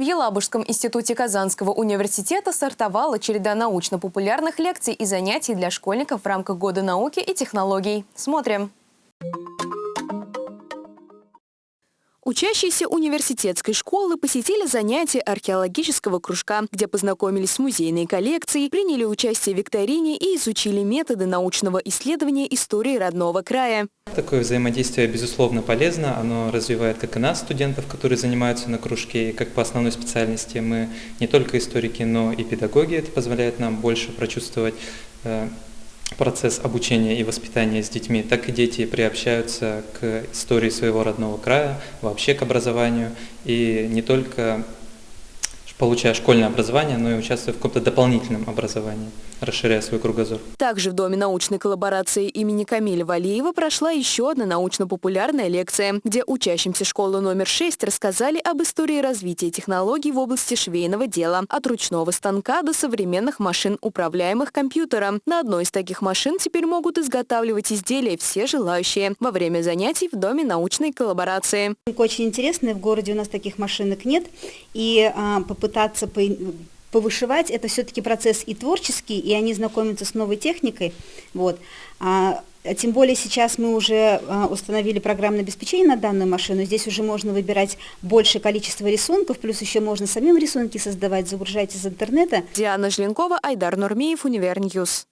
В Елабужском институте Казанского университета стартовала череда научно-популярных лекций и занятий для школьников в рамках Года науки и технологий. Смотрим. Учащиеся университетской школы посетили занятия археологического кружка, где познакомились с музейной коллекцией, приняли участие в викторине и изучили методы научного исследования истории родного края. Такое взаимодействие, безусловно, полезно. Оно развивает как и нас, студентов, которые занимаются на кружке, и как по основной специальности мы не только историки, но и педагоги. Это позволяет нам больше прочувствовать э, процесс обучения и воспитания с детьми, так и дети приобщаются к истории своего родного края, вообще к образованию, и не только получая школьное образование, но и участвуя в каком-то дополнительном образовании расширяя свой кругозор. Также в Доме научной коллаборации имени Камиля Валиева прошла еще одна научно-популярная лекция, где учащимся школы номер 6 рассказали об истории развития технологий в области швейного дела, от ручного станка до современных машин, управляемых компьютером. На одной из таких машин теперь могут изготавливать изделия все желающие во время занятий в Доме научной коллаборации. Очень интересно, в городе у нас таких машинок нет, и а, попытаться по повышивать это все-таки процесс и творческий, и они знакомятся с новой техникой. Вот. А, тем более сейчас мы уже а, установили программное обеспечение на данную машину. Здесь уже можно выбирать большее количество рисунков, плюс еще можно самим рисунки создавать, загружать из интернета. Диана Жленкова, Айдар Нурмеев, Univer News.